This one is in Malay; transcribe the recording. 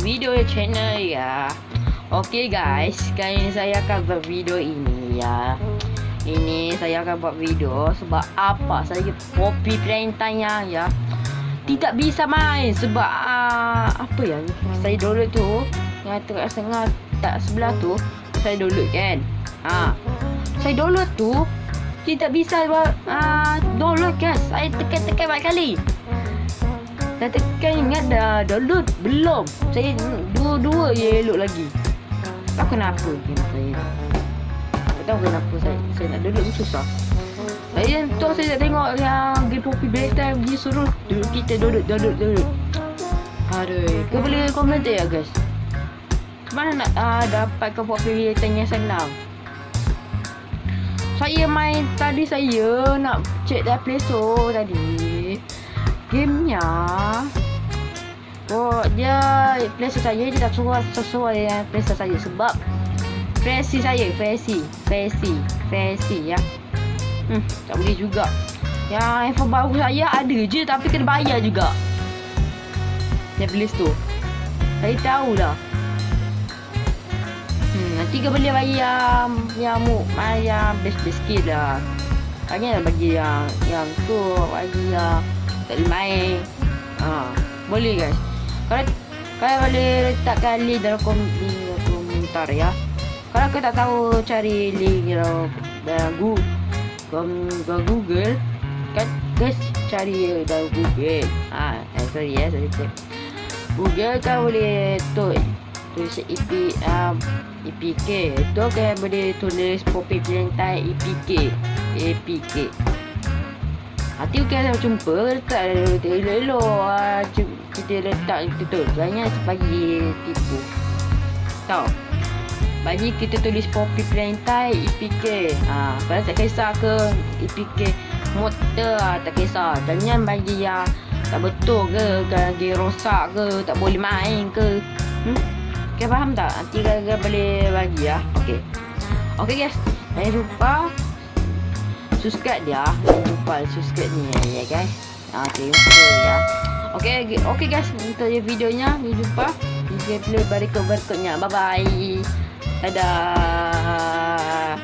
video channel ya. Okay guys. Kali ini saya akan buat video ini ya. Ini saya akan buat video Sebab apa? Saya copy perintahnya ya Tidak bisa main Sebab uh, Apa ya? Saya download tu Yang tengah setengah Tak sebelah tu Saya download kan? Ha. Saya download tu Tidak bisa uh, Download kan? Saya tekan-tekan banyak kali Dah tekan ingat dah download Belum. Saya dua-dua je elok lagi. Tak kenapa game saya Tak tahu kenapa saya Saya nak download susah. Saya tu saya nak tengok yang Game Poppy Playtime Dia suruh dulu kita download download download Aduh. Kau boleh komentar ya guys Mana nak uh, dapat Poppy Playtime yang senang? Saya main tadi saya nak check dah Play Store tadi gamenya. Oh dia playstore saya dia tak sesuai sesuai dengan playstore saya. Sebab versi saya versi versi versi ya. Hmm tak boleh juga. Yang handphone baru saya ada je tapi kena bayar juga. Dia playstore saya tahu dah. Hmm nanti ke boleh bayar yang mu bayar best-best sikit lah Banyak bagi yang yang tu bagi yang tak boleh main. Ha, Boleh guys Kalau Kalian boleh letakkan link dalam kom di komentar ya. Kalau kau tak tahu cari link dalam, Google, Google Kan guys cari dalam Google. Ha, eh, Sorry ya sorry cek Google kau boleh tu tulis EP um, EPK tu kan boleh tulis Poppy Valentine EPK EPK Hati bukan saya jumpa letak elok-elok ah, kita letak tu jangan bagi tipu tahu bagi kita tulis Poppy Plantai EPK ha, kalau tak kisah ke EPK motor ha, tak kisah jangan bagi yang tak betul ke kalau dia rosak ke tak boleh main ke hmm? Okay, faham tak? Nanti kakak boleh bagi ya. Okay. Okay guys. Jangan lupa subscribe dia. Jangan lupa subscribe ni ya guys. Okay lupa ya. Okay okay guys. Untuk videonya. Jangan lupa di gameplay berikut berikutnya bye bye dadah